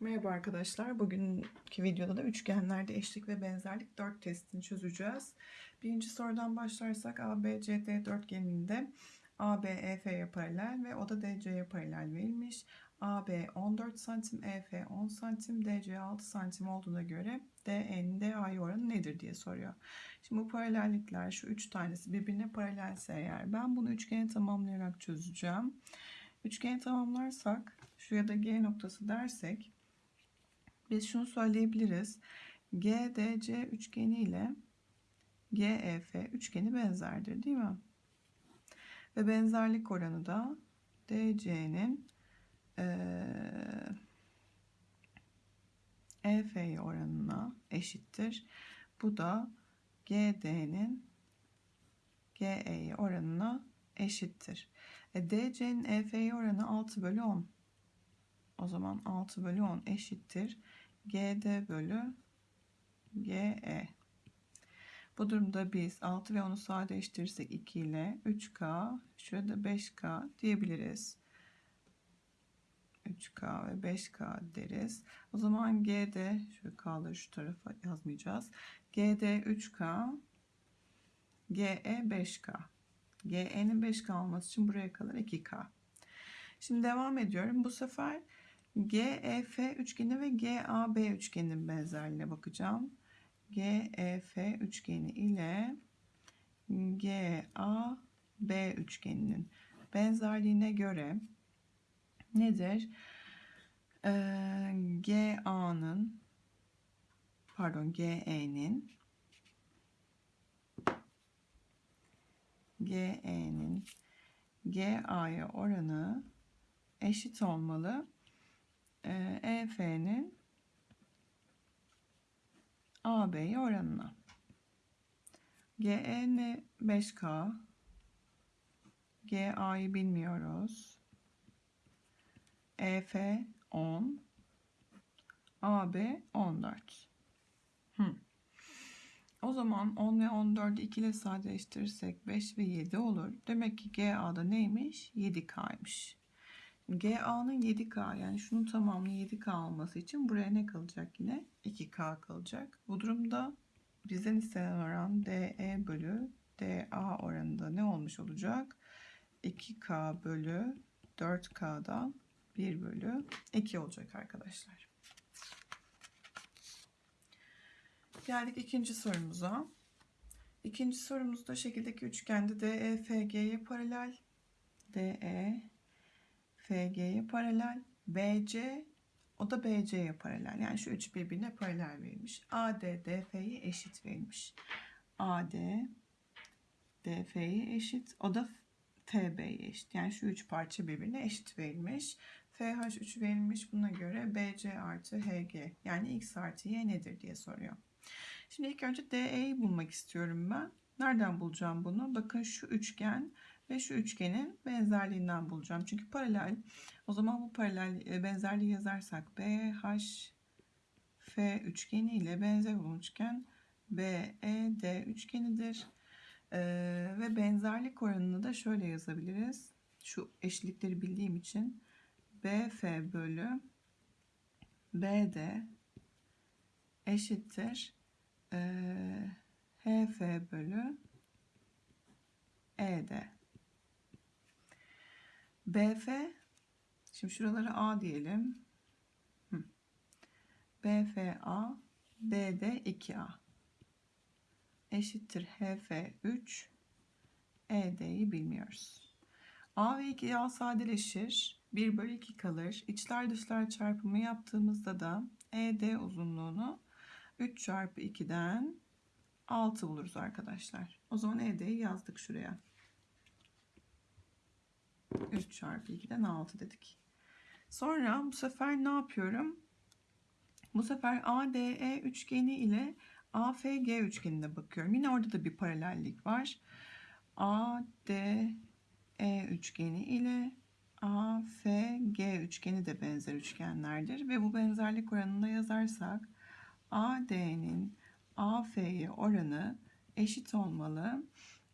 Merhaba arkadaşlar. Bugünkü videoda da üçgenlerde eşlik ve benzerlik 4 testini çözeceğiz. Birinci sorudan başlarsak ABCD dörtgeninde AB EF'ye paralel ve o da DC'ye paralel verilmiş. AB 14 cm, EF 10 cm, DC 6 cm olduğuna göre DE'nin DA'ya oranı nedir diye soruyor. Şimdi bu paralellikler şu üç tanesi birbirine paralelse eğer ben bunu üçgeni tamamlayarak çözeceğim. Üçgeni tamamlarsak şuraya da G noktası dersek biz şunu söyleyebiliriz. GDC üçgeni ile GEF üçgeni benzerdir değil mi? Ve benzerlik oranı da DC'nin EF oranına eşittir. Bu da GD'nin GE oranına eşittir. E, DC'nin EF oranı 6 bölü 10. O zaman 6 bölü 10 eşittir. GD bölü GE. Bu durumda biz 6 ve 10'u sadeleştirirsek 2 ile 3K, şurada 5K diyebiliriz. 3K ve 5K deriz. O zaman GD, şöyle K'ları şu tarafa yazmayacağız. GD 3K, GE 5K. GE'nin 5K olması için buraya kalır 2K. Şimdi devam ediyorum. Bu sefer GEF üçgeni ve GAB üçgeninin benzerliğine bakacağım. GEF üçgeni ile GAB üçgeninin benzerliğine göre nedir? Ee, GA'nın pardon GE'nin GE'nin GA'ya oranı eşit olmalı. EF'nin AB'ye oranına. GE'ni 5K. GA'yı bilmiyoruz. EF 10. AB 14. Hmm. O zaman 10 ve 14'ü 2 ile sadeleştirirsek 5 ve 7 olur. Demek ki GA'da neymiş? 7K'ymış. GA'nın 7K yani şunun tamamının 7K olması için buraya ne kalacak yine? 2K kalacak. Bu durumda bizden istenen oran DE bölü DA oranında ne olmuş olacak? 2K bölü 4K'dan 1 bölü 2 olacak arkadaşlar. Geldik ikinci sorumuza. İkinci sorumuzda şekildeki üçgende DEFG'ye paralel. DE FG'ye paralel. BC o da BC'ye paralel. Yani şu üç birbirine paralel verilmiş. AD DF'ye eşit verilmiş. AD DF'ye eşit. O da FB'ye eşit. Yani şu üç parça birbirine eşit verilmiş. FH3 verilmiş. Buna göre BC artı HG yani X artı Y nedir diye soruyor. Şimdi ilk önce DE'yi bulmak istiyorum ben. Nereden bulacağım bunu? Bakın şu üçgen ve şu üçgenin benzerliğinden bulacağım. Çünkü paralel. O zaman bu paralel e, benzerliği yazarsak BHF üçgeni ile benzer olan üçgen BED üçgenidir. Ee, ve benzerlik oranını da şöyle yazabiliriz. Şu eşitlikleri bildiğim için BF bölü BD eşittir e, HF bölü ED. BF şimdi şuraları A diyelim. BFA BD 2A eşittir HF 3 ED'yi bilmiyoruz. A ve 2A sadeleşir. 1 bölü 2 kalır. İçler dışlar çarpımı yaptığımızda da ED uzunluğunu 3 çarpı 2'den 6 buluruz arkadaşlar. O zaman ED'yi yazdık şuraya. 3 çarpı 2'den 6 dedik. Sonra bu sefer ne yapıyorum? Bu sefer ADE üçgeni ile AFG üçgenine bakıyorum. Yine orada da bir paralellik var. ADE üçgeni ile AFG üçgeni de benzer üçgenlerdir. Ve bu benzerlik oranını yazarsak AD'nin AF'ye oranı eşit olmalı.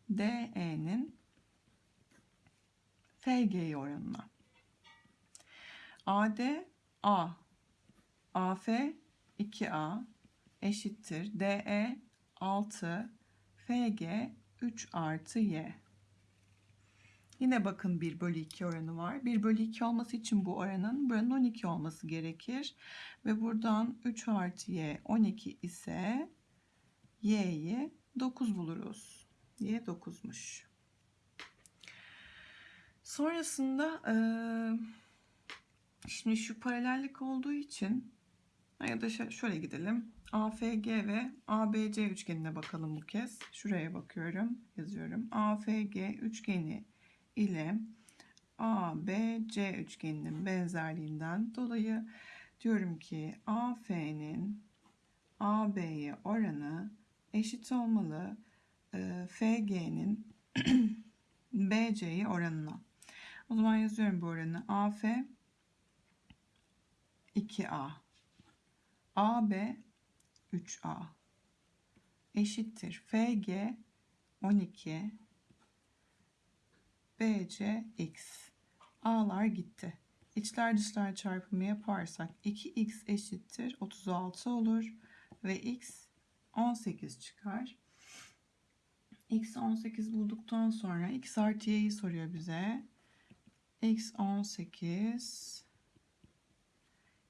DE'nin FG oranına. AD A AF 2A eşittir DE 6 FG 3 artı Y. Yine bakın 1 bölü 2 oranı var. 1 bölü 2 olması için bu oranın buranın 12 olması gerekir. Ve buradan 3 artı y 12 ise y'yi 9 buluruz. y 9'muş. Sonrasında şimdi şu paralellik olduğu için ya da şöyle gidelim. AFG ve ABC üçgenine bakalım bu kez. Şuraya bakıyorum. Yazıyorum. AFG üçgeni ile ABC üçgeninin benzerliğinden dolayı diyorum ki AF'nin AB'ye oranı eşit olmalı FG'nin BC'ye oranına. O zaman yazıyorum bu oranı. AF 2A AB 3A eşittir FG 12 BC x. A'lar gitti. İçler dışlar çarpımı yaparsak 2x eşittir 36 olur ve x 18 çıkar. x 18 bulduktan sonra x artı y'yi soruyor bize. X 18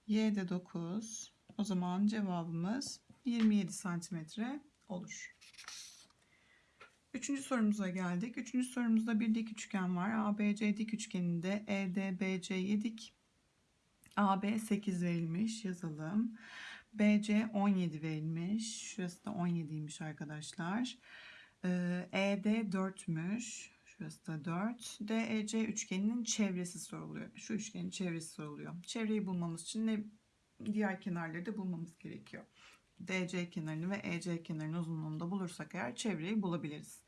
y de 9. O zaman cevabımız 27 santimetre olur. Üçüncü sorumuza geldik. Üçüncü sorumuzda bir dik üçgen var. ABC dik üçgeninde EDBC'ye dik. AB 8 verilmiş. Yazalım. BC 17 verilmiş. Şurası da 17'ymiş arkadaşlar. ED 4'müş. Şurası da 4. DEC üçgeninin çevresi soruluyor. Şu üçgenin çevresi soruluyor. Çevreyi bulmamız için ne diğer kenarları da bulmamız gerekiyor. DC kenarını ve EC kenarının uzunluğunu da bulursak eğer çevreyi bulabiliriz.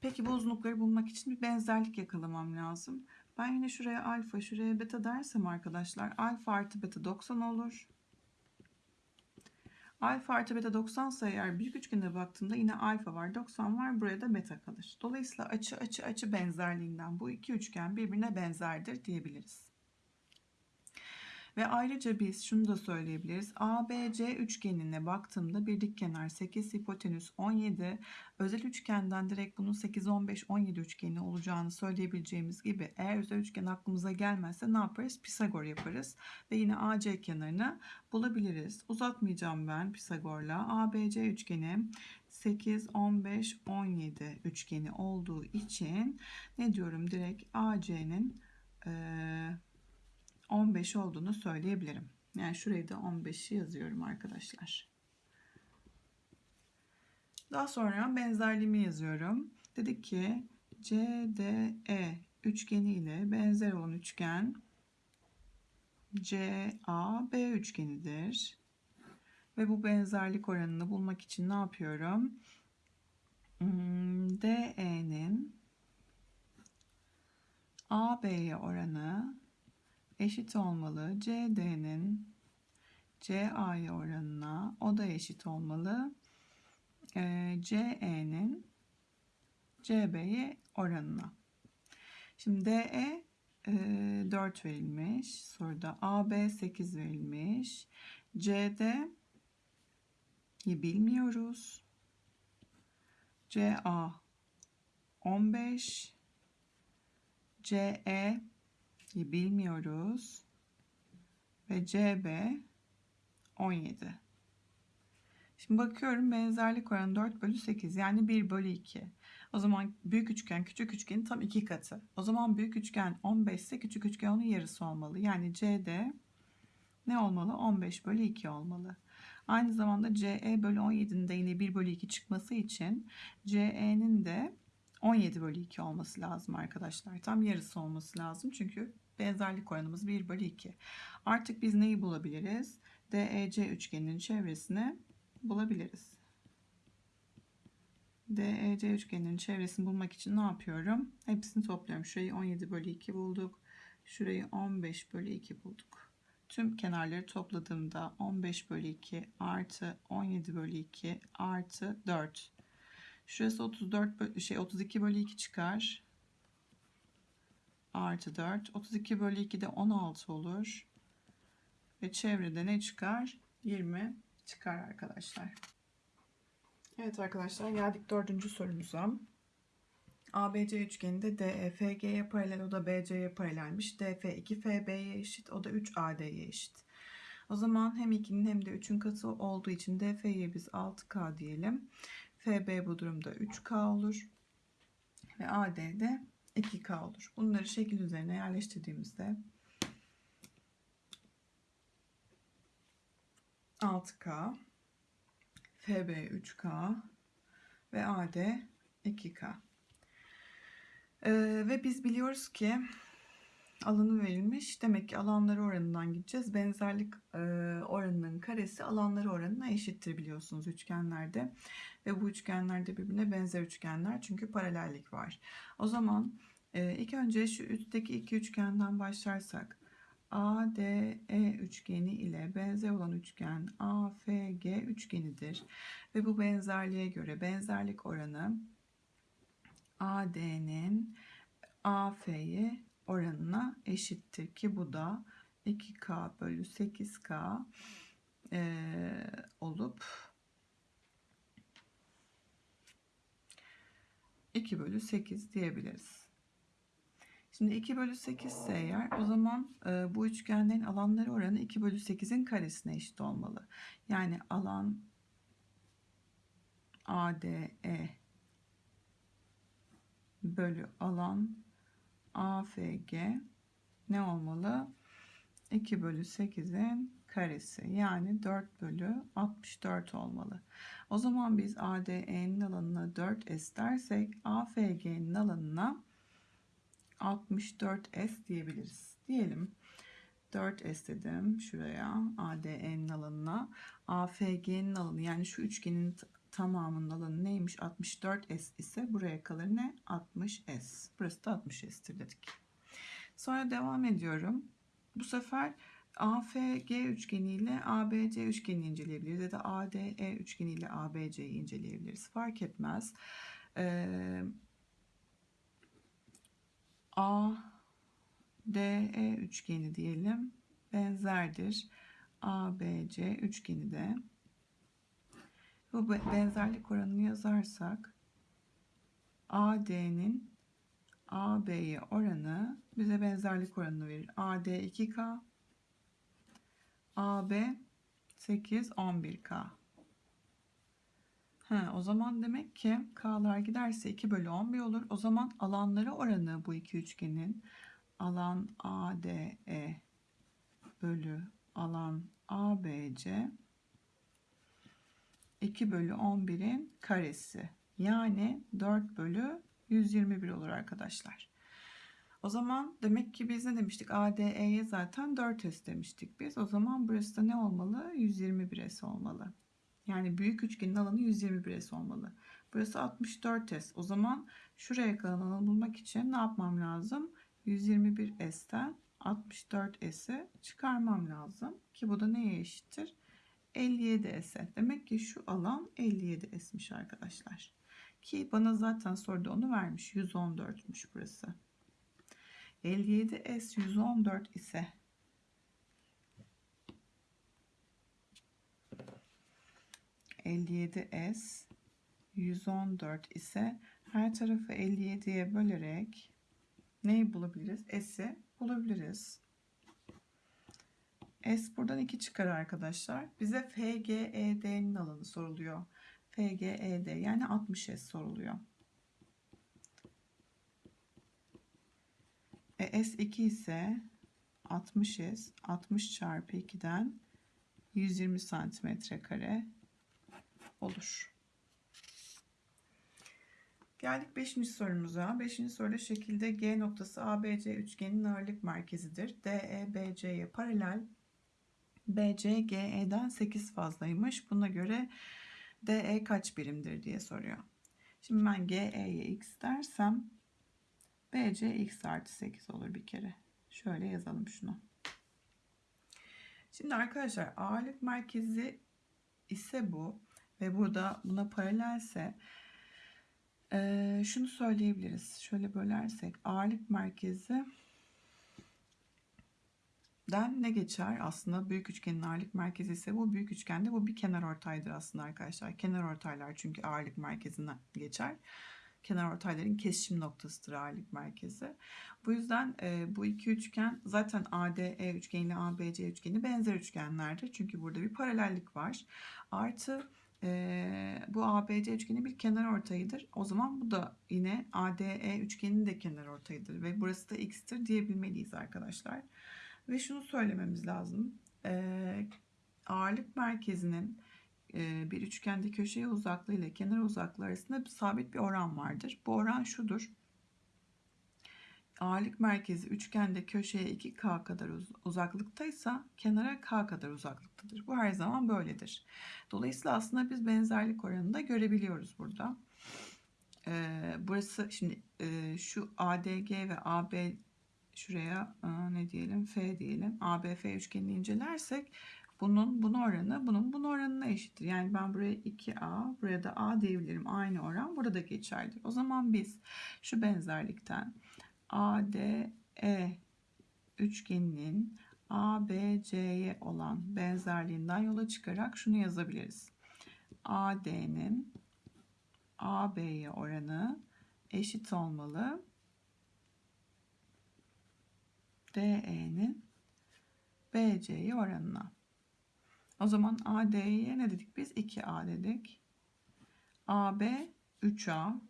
Peki bu uzunlukları bulmak için bir benzerlik yakalamam lazım. Ben yine şuraya alfa, şuraya beta dersem arkadaşlar alfa artı beta 90 olur. Alfa artı beta 90 ise eğer büyük üçgene baktığımda yine alfa var 90 var buraya da beta kalır. Dolayısıyla açı açı açı benzerliğinden bu iki üçgen birbirine benzerdir diyebiliriz. Ve ayrıca biz şunu da söyleyebiliriz. ABC üçgenine baktığımda bir dik kenar 8, hipotenüs 17. Özel üçgenden direkt bunun 8, 15, 17 üçgeni olacağını söyleyebileceğimiz gibi eğer özel üçgen aklımıza gelmezse ne yaparız? Pisagor yaparız. Ve yine AC kenarını bulabiliriz. Uzatmayacağım ben Pisagor'la. ABC üçgeni 8, 15, 17 üçgeni olduğu için ne diyorum direkt AC'nin eee 15 olduğunu söyleyebilirim. Yani şurayı da 15'i yazıyorum arkadaşlar. Daha sonra benzerliğimi yazıyorum. Dedik ki CDE üçgeni ile benzer olan üçgen CAB üçgenidir. Ve bu benzerlik oranını bulmak için ne yapıyorum? Hmm, DE'nin AB'ye oranı eşit olmalı. CD'nin CA'ya oranına o da eşit olmalı. E, CE'nin CB'ye oranına. Şimdi DE e, 4 verilmiş. Soruda AB 8 verilmiş. CD bilmiyoruz. CA 15 CE bilmiyoruz. Ve CB 17. Şimdi bakıyorum benzerlik oranı 4 bölü 8 yani 1 bölü 2. O zaman büyük üçgen küçük üçgenin tam iki katı. O zaman büyük üçgen 15 ise küçük üçgen onun yarısı olmalı. Yani CD ne olmalı? 15 bölü 2 olmalı. Aynı zamanda CE bölü 17'nin de yine 1 bölü 2 çıkması için CE'nin de 17 bölü 2 olması lazım arkadaşlar. Tam yarısı olması lazım. Çünkü benzerlik oranımız 1 bölü 2. Artık biz neyi bulabiliriz? DEC üçgeninin çevresini bulabiliriz. DEC üçgeninin çevresini bulmak için ne yapıyorum? Hepsini topluyorum. Şurayı 17 bölü 2 bulduk. Şurayı 15 bölü 2 bulduk. Tüm kenarları topladığımda 15 bölü 2 artı 17 bölü 2 artı 4 Şurası 34 bölü, şey 32 bölü 2 çıkar. Artı 4. 32 bölü 2 de 16 olur. ve çevrede ne çıkar? 20 çıkar arkadaşlar. Evet arkadaşlar geldik dördüncü sorumuza. ABC üçgeninde DEFG'ye paralel o da BC'ye paralelmiş. DF 2FB'ye eşit o da 3AD'ye eşit. O zaman hem 2'nin hem de 3'ün katı olduğu için DF'ye biz 6K diyelim. FB bu durumda 3K olur. Ve AD de 2K olur. Bunları şekil üzerine yerleştirdiğimizde 6K, FB 3K ve AD 2K. Ee, ve biz biliyoruz ki alanı verilmiş. Demek ki alanları oranından gideceğiz. Benzerlik e, oranının karesi alanları oranına eşittir biliyorsunuz üçgenlerde. Ve bu üçgenlerde birbirine benzer üçgenler çünkü paralellik var. O zaman e, ilk önce şu üstteki iki üçgenden başlarsak ADE üçgeni ile benzer olan üçgen AFG üçgenidir. Ve bu benzerliğe göre benzerlik oranı AD'nin AF'ye oranına eşittir ki bu da 2K bölü 8K e, olup 2 bölü 8 diyebiliriz. Şimdi 2 bölü 8 ise eğer o zaman e, bu üçgenlerin alanları oranı 2 bölü 8'in karesine eşit olmalı. Yani alan ADE bölü alan AFG ne olmalı? 2 bölü 8'in karesi yani 4 bölü 64 olmalı. O zaman biz ADE'nin alanına 4S dersek AFG'nin alanına 64S diyebiliriz. Diyelim 4S dedim şuraya ADE'nin alanına AFG'nin alanı yani şu üçgenin tamamının alanı neymiş 64S ise buraya kalır. Ne? 60S burası da 60S'tir dedik. Sonra devam ediyorum. Bu sefer AFG üçgeni ile ABC üçgenini inceleyebiliriz ya da ADE üçgeni ile ABC'yi inceleyebiliriz. Fark etmez. Ee, ADE üçgeni diyelim. Benzerdir. ABC üçgeni de bu benzerlik oranını yazarsak AD'nin AB'ye oranı bize benzerlik oranını verir. AD 2K AB 8 11K He, o zaman demek ki K'lar giderse 2 bölü 11 olur. O zaman alanları oranı bu iki üçgenin alan ADE bölü alan ABC 2 bölü 11'in karesi. Yani 4 bölü 121 olur arkadaşlar. O zaman demek ki biz ne demiştik? ADE'ye zaten 4S demiştik biz. O zaman burası da ne olmalı? 121S olmalı. Yani büyük üçgenin alanı 121S olmalı. Burası 64S. O zaman şuraya kalan alanı bulmak için ne yapmam lazım? 121S'ten 64S'i çıkarmam lazım. Ki bu da neye eşittir? 57 S. Demek ki şu alan 57 S'miş arkadaşlar. Ki bana zaten soruda onu vermiş. 114'müş burası. 57 S 114 ise ...57 S... ...114 ise... ...her tarafı 57'ye bölerek... ...neyi bulabiliriz? S'i bulabiliriz. S buradan 2 çıkar arkadaşlar. Bize FGED'nin alanı soruluyor. FGED yani 60S soruluyor. E, S2 ise 60S 60 çarpı 2'den 120 santimetre kare olur. Geldik 5. sorumuza. 5. soruda şekilde G noktası ABC üçgenin ağırlık merkezidir. DE BC'ye paralel BC GE'den 8 fazlaymış. Buna göre DE kaç birimdir diye soruyor. Şimdi ben GE'ye x dersem BC x artı 8 olur bir kere. Şöyle yazalım şunu. Şimdi arkadaşlar ağırlık merkezi ise bu ve burada buna paralelse şunu söyleyebiliriz. Şöyle bölersek ağırlık merkezi den ne geçer? Aslında büyük üçgenin ağırlık merkezi ise bu büyük üçgende bu bir kenar ortaydır aslında arkadaşlar. Kenar ortaylar çünkü ağırlık merkezinden geçer. Kenar ortayların kesişim noktasıdır ağırlık merkezi. Bu yüzden e, bu iki üçgen zaten ADE üçgeni ABC üçgeni benzer üçgenlerdir. Çünkü burada bir paralellik var. Artı e, bu ABC üçgeni bir kenar ortayıdır. O zaman bu da yine ADE üçgeninin de kenar ortayıdır. Ve burası da x'tir diyebilmeliyiz arkadaşlar. Ve şunu söylememiz lazım. E, ağırlık merkezinin e, bir üçgende köşeye uzaklığı ile kenar uzaklığı arasında bir sabit bir oran vardır. Bu oran şudur. Ağırlık merkezi üçgende köşeye 2K kadar uzaklıktaysa kenara K kadar uzaklıktadır. Bu her zaman böyledir. Dolayısıyla aslında biz benzerlik oranını da görebiliyoruz burada. Ee, burası şimdi e, şu ADG ve AB şuraya e, ne diyelim F diyelim. ABF üçgenini incelersek bunun bunun oranı bunun bunun oranına eşittir. Yani ben buraya 2A buraya da A diyebilirim. Aynı oran burada da geçerlidir. O zaman biz şu benzerlikten ADE üçgeninin ABC'ye olan benzerliğinden yola çıkarak şunu yazabiliriz. AD'nin AB'ye oranı eşit olmalı. DE'nin BC'ye oranına. O zaman AD'ye ne dedik biz? 2A dedik. AB 3A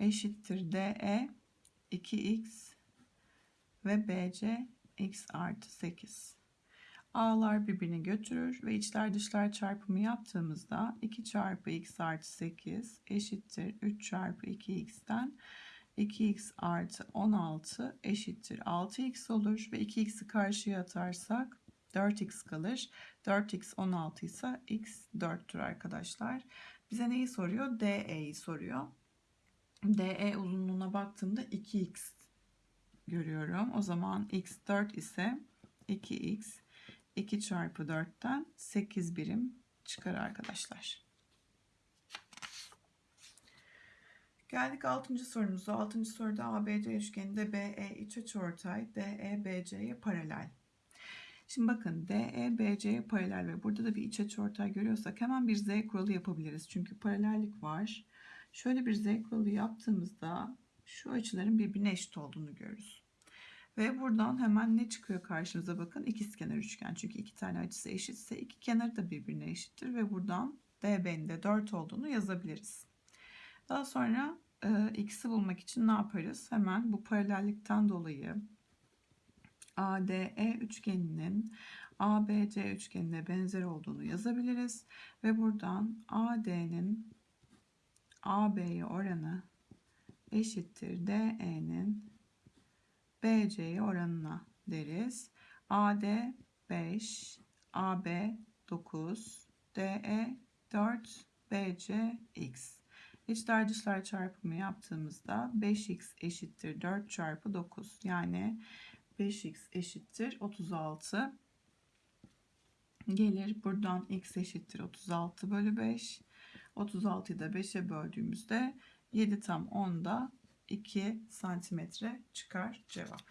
eşittir DE 2x ve BC x artı 8. A'lar birbirini götürür ve içler dışlar çarpımı yaptığımızda 2 çarpı x artı 8 eşittir 3 çarpı 2x'ten 2x artı 16 eşittir 6x olur ve 2x'i karşıya atarsak 4x kalır. 4x 16 ise x 4'tür arkadaşlar. Bize neyi soruyor? DE'yi soruyor. DE uzunluğuna baktığımda 2x görüyorum. O zaman x 4 ise 2x 2 çarpı 4'ten 8 birim çıkar arkadaşlar. Geldik 6. sorumuza. 6. soruda ABC üçgeninde BE iç açıortay DE BC'ye paralel. Şimdi bakın DE BC'ye paralel ve burada da bir iç açıortay görüyorsak hemen bir Z kuralı yapabiliriz. Çünkü paralellik var. Şöyle bir Z kuralı yaptığımızda şu açıların birbirine eşit olduğunu görürüz. Ve buradan hemen ne çıkıyor karşımıza bakın ikizkenar üçgen. Çünkü iki tane açısı eşitse iki kenarı da birbirine eşittir ve buradan DB'nin de 4 olduğunu yazabiliriz. Daha sonra e, x'i bulmak için ne yaparız? Hemen bu paralellikten dolayı ADE üçgeninin ABC üçgenine benzer olduğunu yazabiliriz. Ve buradan AD'nin AB'ye oranı eşittir DE'nin BC'ye oranına deriz. AD 5, AB 9, DE 4, BC x. İçler dışlar çarpımı yaptığımızda 5x eşittir 4 çarpı 9 yani 5x eşittir 36 gelir. Buradan x eşittir 36 bölü 5. 36'yı da 5'e böldüğümüzde 7 tam 10'da 2 santimetre çıkar cevap.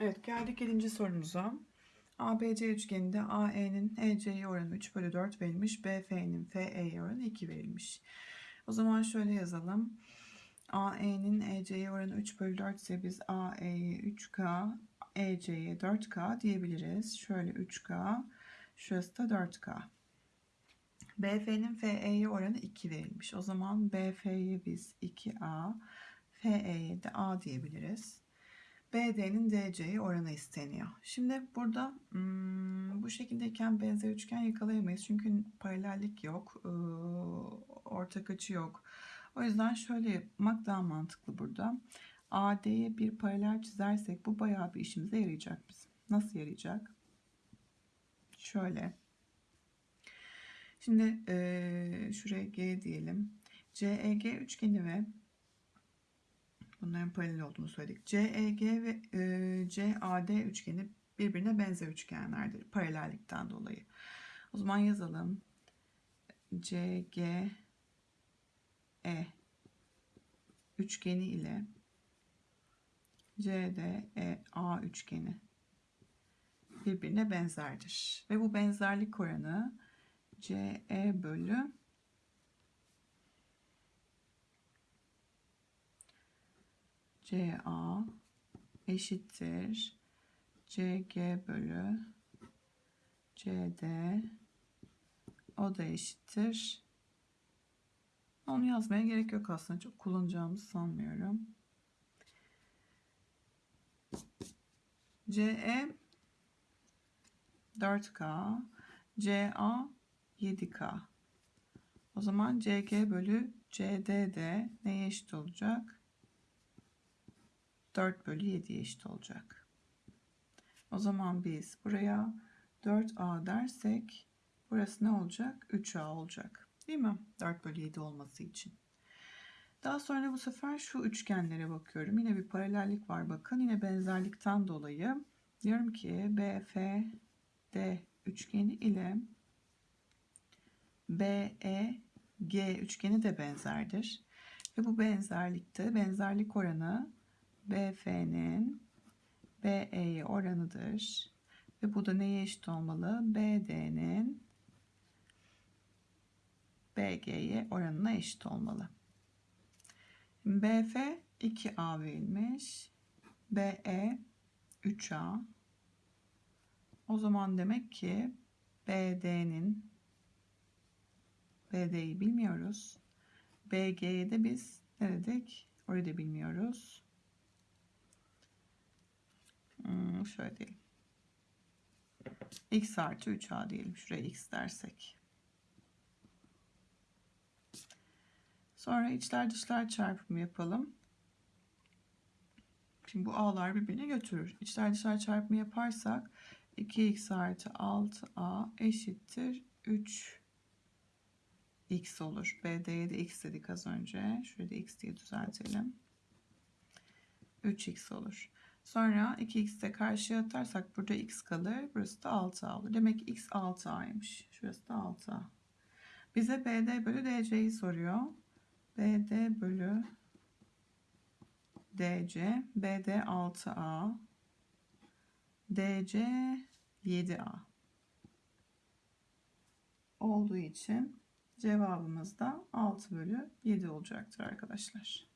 Evet geldik 7. sorumuza. ABC üçgeninde AE'nin EC'ye oranı 3 bölü 4 verilmiş. BF'nin FE'ye oranı 2 verilmiş. O zaman şöyle yazalım. AE'nin EC'ye oranı 3 bölü 4 ise biz AE'ye 3K, EC'ye 4K diyebiliriz. Şöyle 3K, şurası da 4K. BF'nin FE'ye oranı 2 verilmiş. O zaman BF'ye biz 2A, FE'ye de A diyebiliriz. BD'nin DC'ye oranı isteniyor. Şimdi burada hmm, bu şekildeyken benzer üçgen yakalayamayız. Çünkü paralellik yok. ortak açı yok. O yüzden şöyle yapmak daha mantıklı burada. AD'ye bir paralel çizersek bu bayağı bir işimize yarayacak bizim. Nasıl yarayacak? Şöyle. Şimdi e, şuraya G diyelim. CEG üçgeni ve bunların paralel olduğunu söyledik. CEG ve e, CAD üçgeni birbirine benzer üçgenlerdir paralellikten dolayı. O zaman yazalım. CGE üçgeni ile CDEA üçgeni birbirine benzerdir. Ve bu benzerlik oranı CE bölü CA eşittir CG bölü CD o da eşittir. Onu yazmaya gerek yok aslında. Çok kullanacağımızı sanmıyorum. CE 4K CA 7K o zaman CG bölü CD de neye eşit olacak? 4 bölü 7'ye eşit olacak. O zaman biz buraya 4A dersek burası ne olacak? 3A olacak. Değil mi? 4 bölü 7 olması için. Daha sonra bu sefer şu üçgenlere bakıyorum. Yine bir paralellik var bakın. Yine benzerlikten dolayı diyorum ki BFD üçgeni ile BEG üçgeni de benzerdir. Ve bu benzerlikte benzerlik oranı BF'nin BE'ye oranıdır. Ve bu da neye eşit olmalı? BD'nin BG'ye oranına eşit olmalı. BF 2A verilmiş. BE 3A. O zaman demek ki BD'nin BD'yi bilmiyoruz. BG'ye de biz ne dedik? Orayı da bilmiyoruz. Hmm, şöyle diyelim. X artı 3A diyelim. Şuraya X dersek. Sonra içler dışlar çarpımı yapalım. Şimdi bu a'lar birbirini götürür. İçler dışlar çarpımı yaparsak 2x artı 6a eşittir 3 x olur. BD'ye de x dedik az önce. Şurada x diye düzeltelim. 3x olur. Sonra 2x'i de karşıya atarsak burada x kalır. Burası da 6a olur. Demek ki x 6a'ymış. Şurası da 6a. Bize BD bölü DC'yi soruyor. BD bölü DC BD 6A DC 7A olduğu için cevabımız da 6 bölü 7 olacaktır arkadaşlar.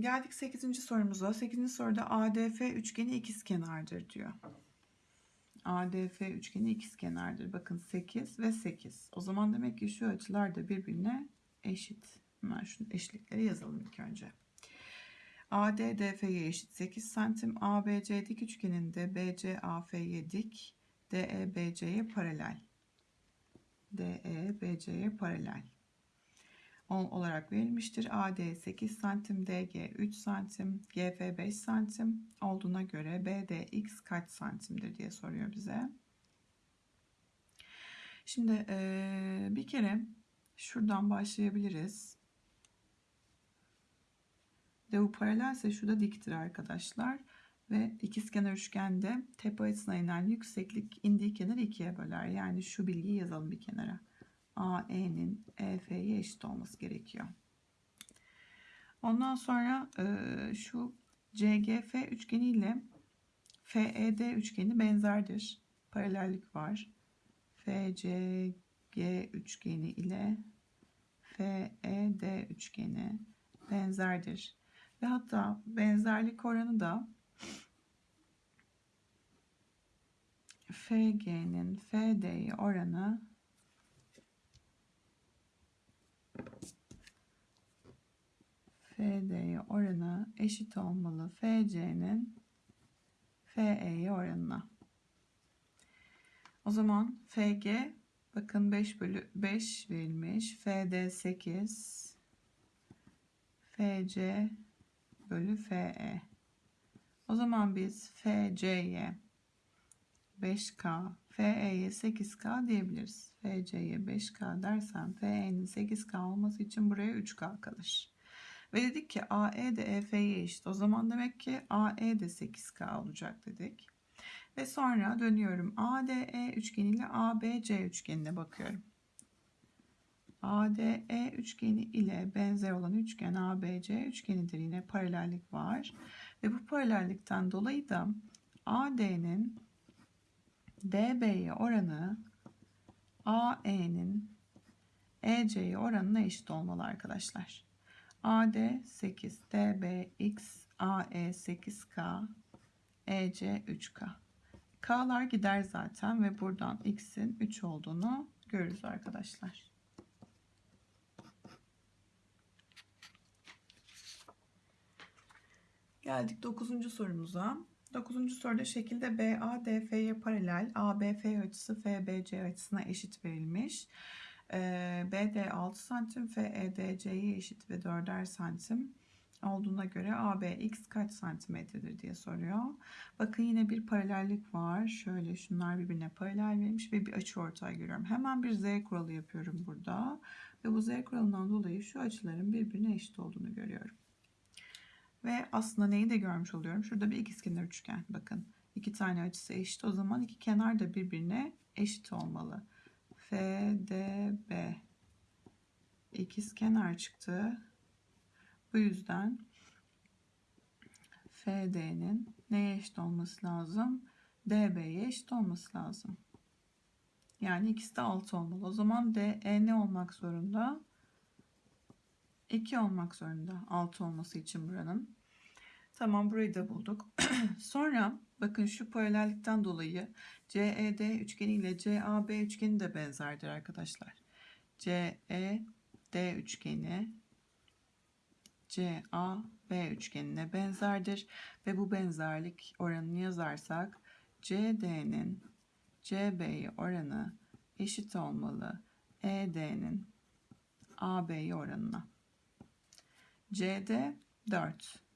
Geldik 8. sorumuza. 8. soruda ADF üçgeni ikizkenardır diyor. ADF üçgeni ikizkenardır. Bakın 8 ve 8. O zaman demek ki şu açılar da birbirine eşit. Hemen şu eşitlikleri yazalım ilk önce. AD DF'ye eşit 8 santim. ABC dik üçgeninde BC AF'ye dik. DE BC'ye paralel. DE BC'ye paralel. 10 olarak verilmiştir. AD 8 santim, DG 3 santim, GF 5 santim olduğuna göre BDX kaç santimdir diye soruyor bize. Şimdi bir kere şuradan başlayabiliriz. De bu paralelse şu da diktir arkadaşlar. Ve ikizkenar üçgende tepe açısına inen yükseklik indiği kenarı ikiye böler. Yani şu bilgiyi yazalım bir kenara. AE'nin EF'ye eşit olması gerekiyor. Ondan sonra e, şu CGF üçgeni ile FED üçgeni benzerdir. Paralellik var. FCG üçgeni ile FED üçgeni benzerdir. Ve hatta benzerlik oranı da FG'nin FD'ye oranı FD'ye oranı eşit olmalı. FC'nin FE'ye oranına. O zaman FG bakın 5 bölü 5 verilmiş. FD 8 FC bölü FE. O zaman biz FC'ye 5K, FE'ye 8K diyebiliriz. FC'ye 5K dersem FE'nin 8K olması için buraya 3K kalır. Ve dedik ki AE de EF'ye eşit. O zaman demek ki AE de 8K olacak dedik. Ve sonra dönüyorum. ADE üçgeni ile ABC üçgenine bakıyorum. ADE üçgeni ile benzer olan üçgen ABC üçgenidir. Yine paralellik var. Ve bu paralellikten dolayı da AD'nin DB'ye oranı AE'nin EC'ye oranına eşit olmalı arkadaşlar. AD 8, DB X, AE 8K, EC 3K. K'lar gider zaten ve buradan X'in 3 olduğunu görürüz arkadaşlar. Geldik 9. sorumuza. 9. soruda şekilde BADF'ye paralel ABF açısı FBC açısına eşit verilmiş. Ee, BD 6 santim, FEDC'ye eşit ve 4'er santim olduğuna göre ABX kaç santimetredir diye soruyor. Bakın yine bir paralellik var. Şöyle şunlar birbirine paralel verilmiş ve bir açı ortay görüyorum. Hemen bir Z kuralı yapıyorum burada. Ve bu Z kuralından dolayı şu açıların birbirine eşit olduğunu görüyorum. Ve aslında neyi de görmüş oluyorum. Şurada bir ikizkenar üçgen. Bakın iki tane açısı eşit. O zaman iki kenar da birbirine eşit olmalı. FDB ikizkenar çıktı. Bu yüzden FD'nin neye eşit olması lazım? DB'ye eşit olması lazım. Yani ikisi de 6 olmalı. O zaman DE ne olmak zorunda? 2 olmak zorunda 6 olması için buranın. Tamam burayı da bulduk. Sonra bakın şu paralellikten dolayı CED üçgeni ile CAB üçgeni de benzerdir arkadaşlar. CED üçgeni CAB üçgenine benzerdir ve bu benzerlik oranını yazarsak CD'nin CB'ye oranı eşit olmalı ED'nin AB'ye oranına. CD 4,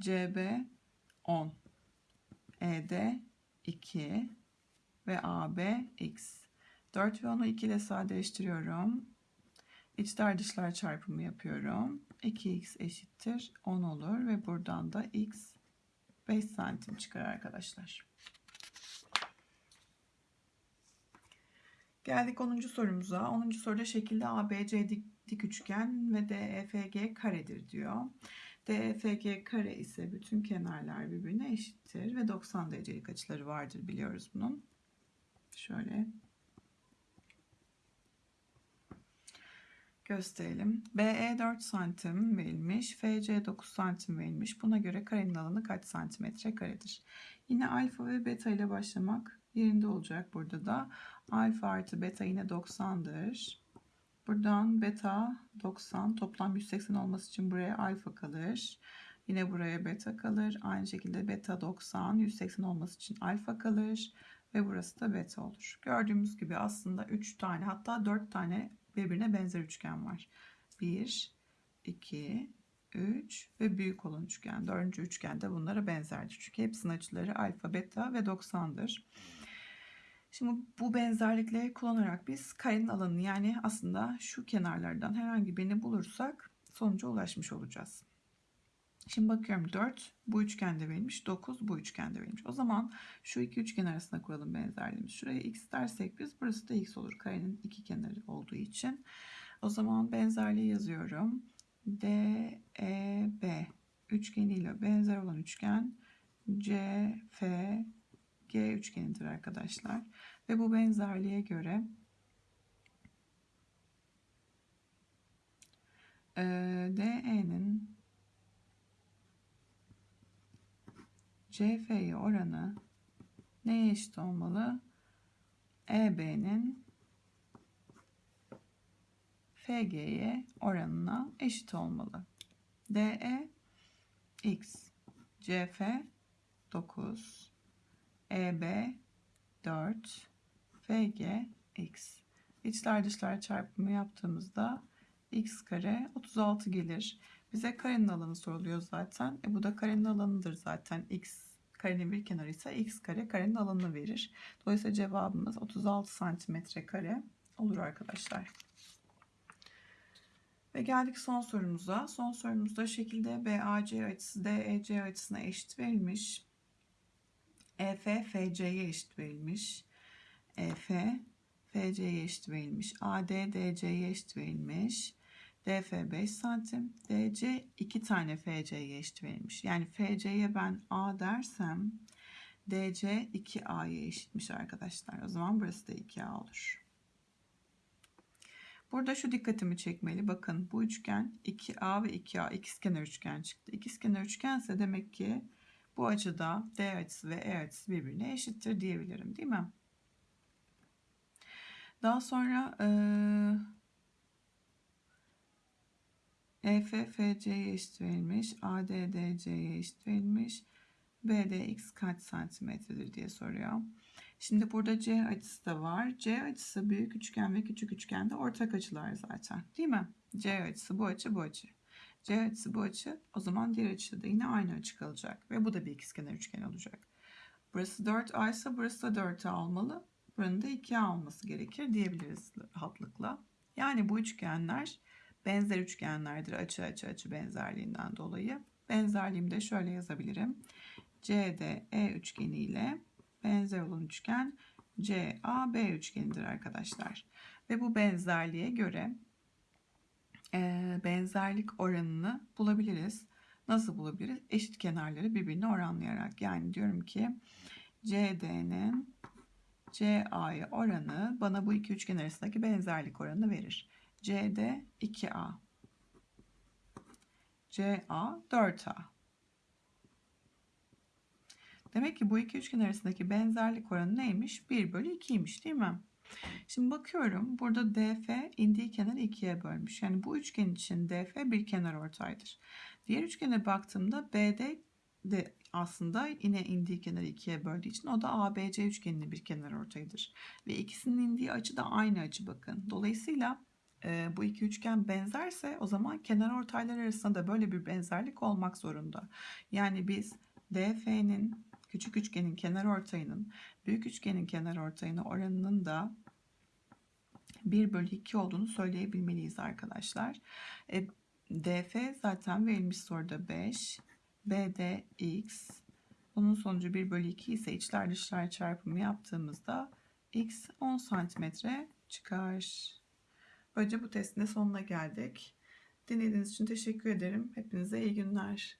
CB 10, ED 2 ve AB X. 4 ve 10'u 2 ile sadeleştiriyorum. İçler dışlar çarpımı yapıyorum. 2x eşittir 10 olur ve buradan da x 5 santim çıkar arkadaşlar. Geldik 10. sorumuza. 10. soruda şekilde ABC dik, dik üçgen ve DEFG karedir diyor. DEFG kare ise bütün kenarlar birbirine eşittir ve 90 derecelik açıları vardır biliyoruz bunun. Şöyle gösterelim. BE 4 santim verilmiş. FC 9 santim verilmiş. Buna göre karenin alanı kaç santimetre karedir? Yine alfa ve beta ile başlamak yerinde olacak burada da. Alfa artı beta yine 90'dır. Buradan beta 90 toplam 180 olması için buraya alfa kalır. Yine buraya beta kalır. Aynı şekilde beta 90 180 olması için alfa kalır. Ve burası da beta olur. Gördüğümüz gibi aslında 3 tane hatta 4 tane birbirine benzer üçgen var. 1, 2, 3 ve büyük olan üçgen. Dördüncü üçgen de bunlara benzerdir. Çünkü hepsinin açıları alfa, beta ve 90'dır. Şimdi bu benzerlikleri kullanarak biz karenin alanını yani aslında şu kenarlardan herhangi birini bulursak sonuca ulaşmış olacağız. Şimdi bakıyorum 4 bu üçgende verilmiş 9 bu üçgende verilmiş. O zaman şu iki üçgen arasında kuralım benzerliğimiz. Şuraya x dersek biz burası da x olur karenin iki kenarı olduğu için. O zaman benzerliği yazıyorum. DEB üçgeniyle benzer olan üçgen CFG üçgenidir arkadaşlar. Ve bu benzerliğe göre DE'nin CF'ye oranı neye eşit olmalı? EB'nin FG'ye oranına eşit olmalı. DE X CF 9 EB 4 FG X İçler dışlar çarpımı yaptığımızda x kare 36 gelir. Bize karenin alanı soruluyor zaten. E bu da karenin alanıdır zaten. X karenin bir kenarı ise x kare karenin alanını verir. Dolayısıyla cevabımız 36 santimetre kare olur arkadaşlar. Ve geldik son sorumuza. Son sorumuzda şekilde BAC açısı DEC açısına eşit verilmiş. EF FC'ye eşit verilmiş. EF FC'ye eşit verilmiş. AD DC'ye eşit verilmiş. DF 5 santim. DC 2 tane FC'ye eşit verilmiş. Yani FC'ye ben A dersem DC 2A'ya eşitmiş arkadaşlar. O zaman burası da 2A olur. Burada şu dikkatimi çekmeli. Bakın bu üçgen 2A ve 2A ikizkenar üçgen çıktı. İkizkenar üçgense demek ki bu açıda D açısı ve E açısı birbirine eşittir diyebilirim değil mi? Daha sonra EF FC'ye eşit verilmiş. AD DC'ye eşit verilmiş. BD x kaç santimetredir diye soruyor. Şimdi burada C açısı da var. C açısı büyük üçgen ve küçük üçgende ortak açılar zaten. Değil mi? C açısı bu açı bu açı. C açısı bu açı. O zaman diğer açıda da yine aynı açı kalacak. Ve bu da bir ikizkenar üçgen olacak. Burası 4A ise burası da 4A olmalı. Buranın da 2A olması gerekir diyebiliriz rahatlıkla. Yani bu üçgenler benzer üçgenlerdir açı açı açı benzerliğinden dolayı. Benzerliğimi de şöyle yazabilirim. CD-E üçgeni ile benzer olan üçgen CAB üçgenidir arkadaşlar. Ve bu benzerliğe göre benzerlik oranını bulabiliriz. Nasıl bulabiliriz? Eşit kenarları birbirine oranlayarak. Yani diyorum ki CD'nin CA'ya oranı bana bu iki üçgen arasındaki benzerlik oranını verir. CD 2A. CA 4A. Demek ki bu iki üçgen arasındaki benzerlik oranı neymiş? 1 bölü 2'ymiş değil mi? Şimdi bakıyorum burada DF indiği kenarı ikiye bölmüş. Yani bu üçgen için DF bir kenar ortaydır. Diğer üçgene baktığımda BD de aslında yine indiği kenarı ikiye böldüğü için o da ABC üçgeninin bir kenar ortayıdır. Ve ikisinin indiği açı da aynı açı bakın. Dolayısıyla e, bu iki üçgen benzerse o zaman kenar ortaylar arasında da böyle bir benzerlik olmak zorunda. Yani biz DF'nin küçük üçgenin kenar ortayının büyük üçgenin kenar ortayına oranının da 1 bölü 2 olduğunu söyleyebilmeliyiz arkadaşlar. E, DF zaten verilmiş soruda 5. BD x. Bunun sonucu 1 bölü 2 ise içler dışlar çarpımı yaptığımızda x 10 santimetre çıkar. Böylece bu testin de sonuna geldik. Dinlediğiniz için teşekkür ederim. Hepinize iyi günler.